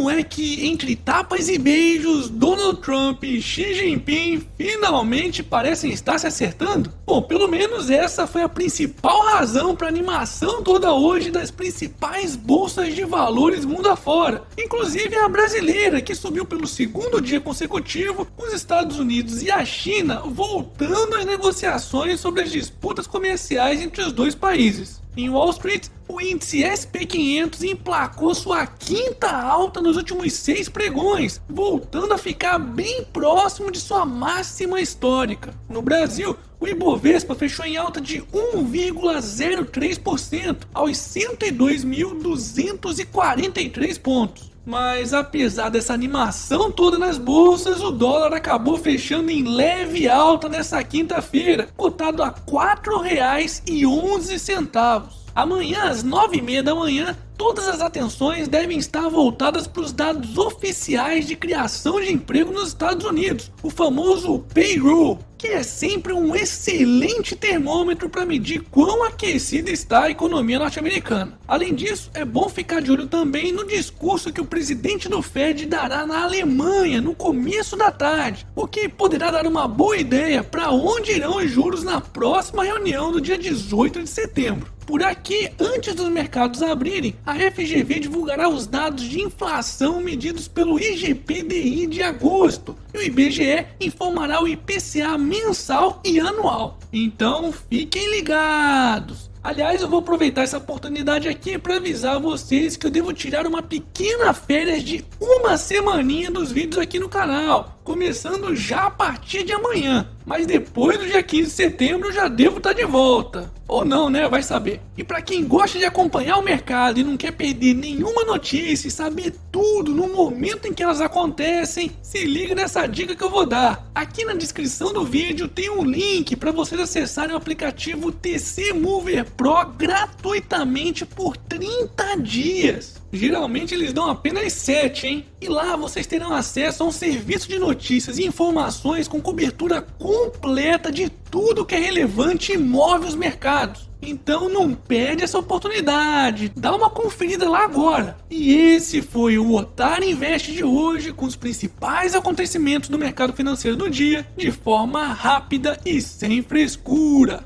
não é que entre tapas e beijos, Donald Trump e Xi Jinping finalmente parecem estar se acertando? Bom, pelo menos essa foi a principal razão para a animação toda hoje das principais bolsas de valores mundo afora, inclusive a brasileira que subiu pelo segundo dia consecutivo, os Estados Unidos e a China voltando às negociações sobre as disputas comerciais entre os dois países. Em Wall Street, o índice SP500 emplacou sua quinta alta nos últimos seis pregões, voltando a ficar bem próximo de sua máxima histórica. No Brasil, o Ibovespa fechou em alta de 1,03% aos 102.243 pontos. Mas apesar dessa animação toda nas bolsas, o dólar acabou fechando em leve alta nessa quinta-feira, cotado a R$ 4,11. Amanhã, às 9h30 da manhã, todas as atenções devem estar voltadas para os dados oficiais de criação de emprego nos Estados Unidos, o famoso payroll, que é sempre um excelente termômetro para medir quão aquecida está a economia norte-americana. Além disso, é bom ficar de olho também no discurso que o presidente do Fed dará na Alemanha no começo da tarde, o que poderá dar uma boa ideia para onde irão os juros na próxima reunião do dia 18 de setembro. Por aqui, antes dos mercados abrirem, a FGV divulgará os dados de inflação medidos pelo IGPDI de agosto e o IBGE informará o IPCA mensal e anual. Então fiquem ligados! Aliás, eu vou aproveitar essa oportunidade aqui para avisar vocês que eu devo tirar uma pequena férias de uma semaninha dos vídeos aqui no canal, começando já a partir de amanhã. Mas depois do dia 15 de setembro eu já devo estar de volta. Ou não, né? Vai saber. E para quem gosta de acompanhar o mercado e não quer perder nenhuma notícia e saber tudo no momento em que elas acontecem, se liga nessa dica que eu vou dar. Aqui na descrição do vídeo tem um link para vocês acessarem o aplicativo TC Mover Pro gratuitamente por 30 dias. Geralmente eles dão apenas 7, hein? E lá vocês terão acesso a um serviço de notícias e informações com cobertura completa de tudo que é relevante e move os mercados. Então não perde essa oportunidade, dá uma conferida lá agora. E esse foi o Otar Invest de hoje com os principais acontecimentos do mercado financeiro do dia de forma rápida e sem frescura.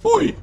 Fui!